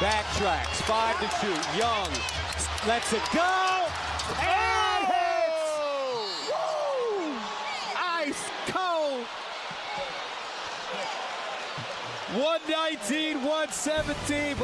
Backtracks, five to two. Young lets it go. And hits! Woo! Ice cold. 119, 117.